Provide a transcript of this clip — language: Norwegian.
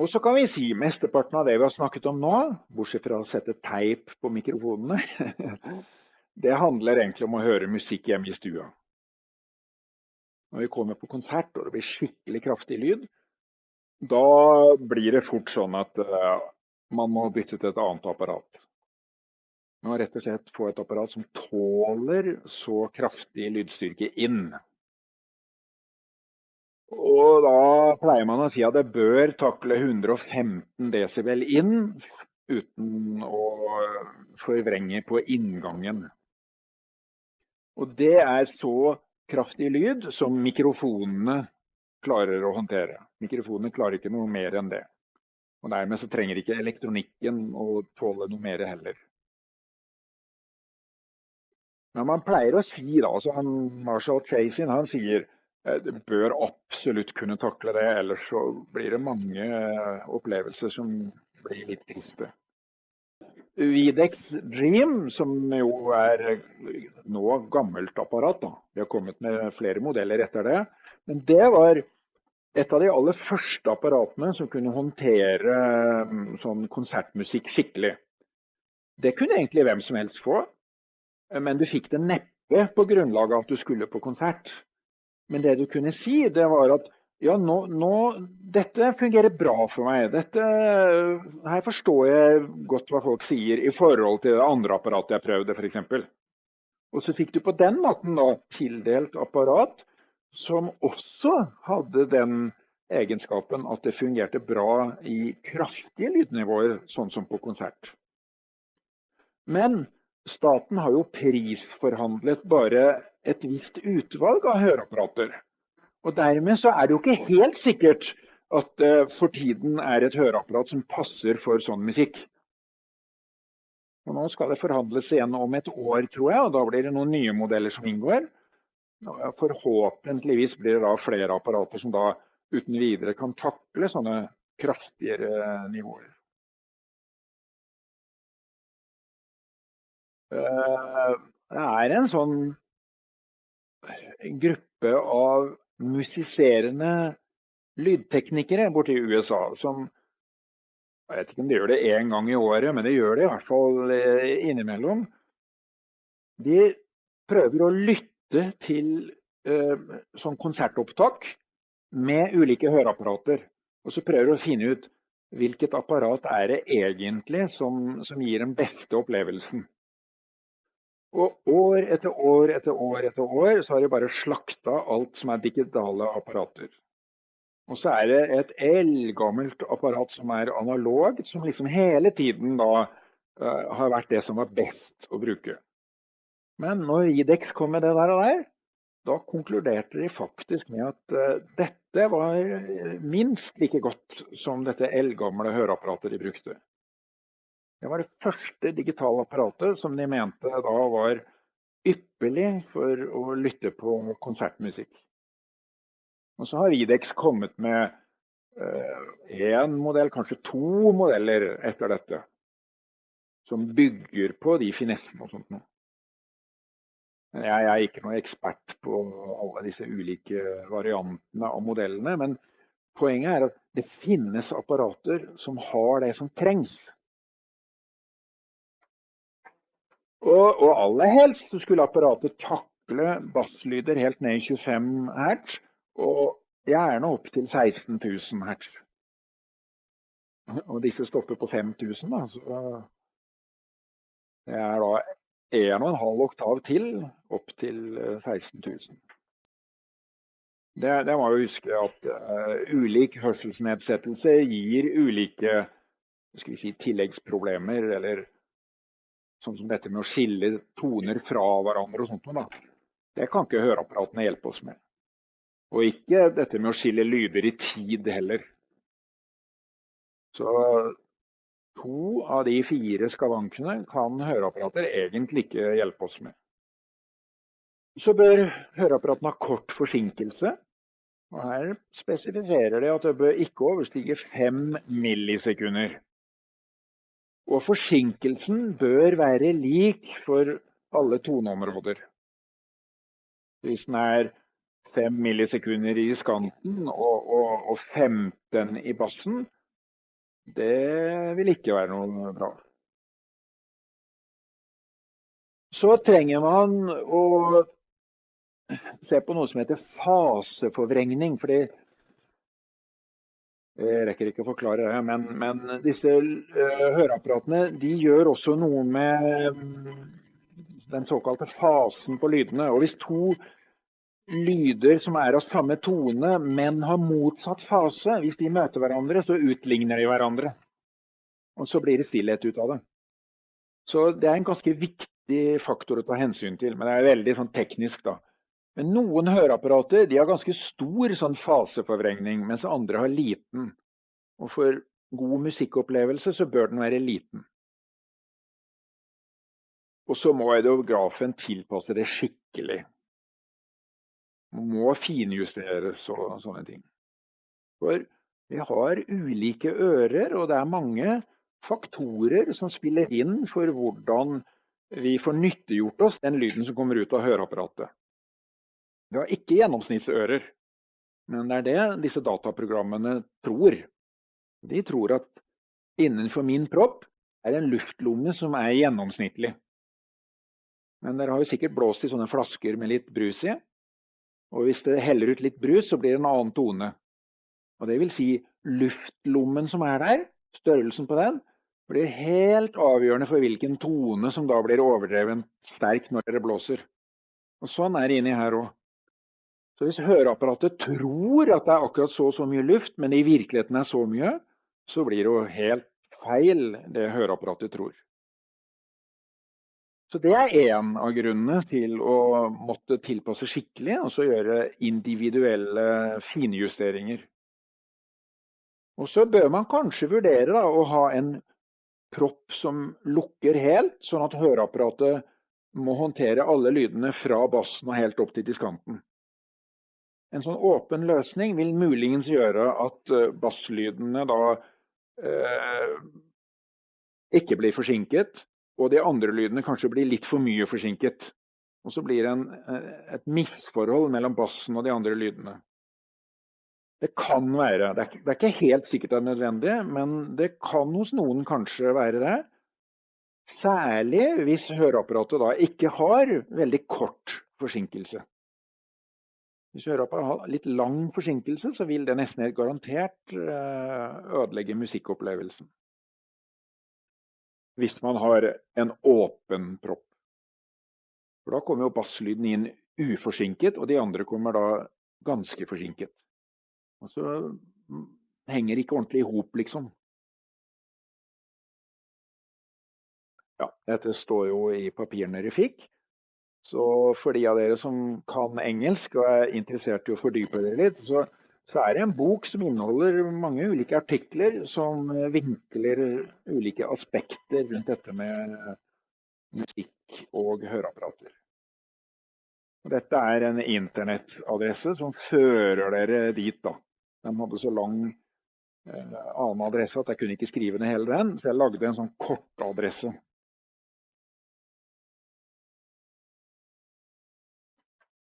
Og så kan vi si mesteparten av det vi har snakket om nå, bortsett fra å sette teip på mikrofonene, det handler egentlig om å høre musikk hjemme i stua. Når vi kommer på konsert og det blir skikkelig kraftig lyd, da blir det fort sånn at uh, man må bytte til et annet apparat. Man må rett og slett få et apparat som tåler så kraftig lydstyrke inn. Og da pleier man å si at det bør takle 115 desibel inn uten å forvrenge på inngangen. Og det er så kraftig lyd som mikrofonene klarer å håndtere. Mikrofonene klarer ikke noe mer enn det. Og dermed så trenger ikke elektronikken å tåle noe mer heller. Men man pleier å si da, så han, Marshall Chasin han sier bør absolutt kunne takle det, ellers så blir det mange eh, opplevelser som blir litt triste. Videx Dream, som jo er nå gammelt apparat, da. vi har kommet med flere modeller etter det, men det var et av de aller første apparatene som kunne håndtere mm, sånn konsertmusikk skikkelig. Det kunne egentlig hvem som helst få, men du fikk det neppe på grunnlag av at du skulle på konsert. Men det du kunne si, det var at ja, nå, nå, dette fungerer bra for meg. Dette, her forstår jeg godt hva folk sier i forhold til det andre apparatet jeg prøvde, f.eks. Og så fikk du på den måten da tildelt apparat som også hadde den egenskapen at det fungerte bra i kraftige lydnivåer, sånn som på konsert. Men staten har jo prisforhandlet bare et visst utvalg av høreapparater. Og dermed så er det jo ikke helt sikkert at det for tiden er et høreapparat som passer for sånn musikk. Og nå skal det forhandles igjen om et år, tror jeg, og da blir det noen nye modeller som inngår. Forhåpentligvis blir det da flere apparater som da uten videre kan takle sånne kraftigere nivåer. Eh, det er en sånn gruppe av musiserende lydteknikere borti USA som Jeg vet ikke om de gjør det én gang i året, men de gjør det i hvert fall eh, innimellom. De prøver å lytte til eh, sånn konsertopptak med ulike høreapparater. Og så prøver de å finne ut hvilket apparat er det egentlig som, som gir den beste opplevelsen. Og år etter år etter år etter år så har de bare slakta alt som er digitale apparater. Og så er det et eldgammelt apparat som er analogt, som liksom hele tiden da uh, har vært det som var best å bruke. Men når Idex kom med det der og der, da konkluderte de faktisk med at uh, dette var minst like godt som dette eldgamle høreapparatet de brukte. Det var det første digitale apparatet som de mente da var ypperlig for å lytte på konsertmusikk. Og så har Videx kommet med én uh, modell, kanskje to modeller etter dette. Som bygger på de finessene og sånt noe. Jeg er ikke noen ekspert på alle disse ulike variantene av modellene, men poenget er at det finnes apparater som har det som trengs Og, og aller helst så skulle apparatet takle basslyder helt ned i 25 hertz, og gjerne opp til 16 000 hertz. Og disse stopper på 5000, da, så det er da 1,5 oktav til opp til 16 000. Det, det må jo huske at uh, ulik hørselsnedsettelse gir ulike si, tilleggsproblemer eller Sånn som dette med å skille toner fra hverandre og sånt noe. Det kan ikke høreapparatene hjelpe oss med. Og ikke dette med å skille lyder i tid heller. Så to av de fire skavankene kan høreapparater egentlig ikke hjelpe oss med. Så bør høreapparatene ha kort forsinkelse. Og her spesifiserer de at det bør ikke overstige fem millisekunder. Og forsinkelsen bør være lik for alle toneområder. Hvis den er 5 millisekunder i skanten og, og, og 15 i bassen, Det vil ikke være noe bra. Så trenger man å se på noe som heter faseforvrengning. fordi jeg rekker ikke å forklare det, men, men disse uh, høreapparatene de gjør også noe med um, den såkalte fasen på lydene. Og hvis to lyder som er av samme tone, men har motsatt fase, hvis de møter hverandre, så utligner de hverandre. Og så blir det stillhet ut av det. Så det er en ganske viktig faktor å ta hensyn til, men det er veldig sånn teknisk, da. Men noen høreapparater de har ganske stor sånn faseforvrengning, mens andre har liten. Og for god musikkopplevelse så bør den være liten. Og så må audiografen tilpasse det skikkelig. Man må finjusteres og sånne ting. For vi har ulike ører, og det er mange faktorer som spiller inn for hvordan vi får nyttiggjort oss den lyden som kommer ut av høreapparatet. Vi har ikke gjennomsnittsører, men det er det disse dataprogrammene tror. De tror at innenfor min propp er en luftlomme som er gjennomsnittlig. Men dere har jo sikkert blåst i sånne flasker med litt brus i. Og hvis det heller ut litt brus, så blir det en annen tone. Og det vil si luftlommen som er der, størrelsen på den, blir helt avgjørende for hvilken tone som da blir overdreven sterk når dere blåser. Og sånn er det inni her òg. Så hvis høreapparatet tror at det er akkurat så og så mye luft, men i virkeligheten er så mye, så blir det jo helt feil det høreapparatet tror. Så det er én av grunnene til å måtte tilpasse skikkelig, og gjøre individuelle finjusteringer. Og så bør man kanskje vurdere da, å ha en propp som lukker helt, sånn at høreapparatet må håndtere alle lydene fra bassen og helt opp til diskanten. En sånn åpen løsning vil muligens gjøre at eh, basslydene da eh, ikke blir forsinket, og de andre lydene kanskje blir litt for mye forsinket. Og så blir det en, eh, et misforhold mellom bassen og de andre lydene. Det kan være. Det er, det er ikke helt sikkert det er nødvendig, men det kan hos noen kanskje være det. Særlig hvis høreapparatet da ikke har veldig kort forsinkelse. Hvis Europa har litt lang forsinkelse, så vil det nesten garantert eh, ødelegge musikkopplevelsen. Hvis man har en åpen propp. For da kommer jo basslyden inn uforsinket, og de andre kommer da ganske forsinket. Og så mm, henger ikke ordentlig i hop, liksom. Ja, dette står jo i papirene dere fikk. Så for de av dere som kan engelsk og er interessert i å fordype dere litt, så, så, er det en bok som inneholder mange ulike artikler som vinkler ulike aspekter rundt dette med musikk og høreapparater. Dette er en internettadresse som fører dere dit. da. Den hadde så lang eh, annen adresse at jeg kunne ikke skrive ned hele den, så jeg lagde en sånn kortadresse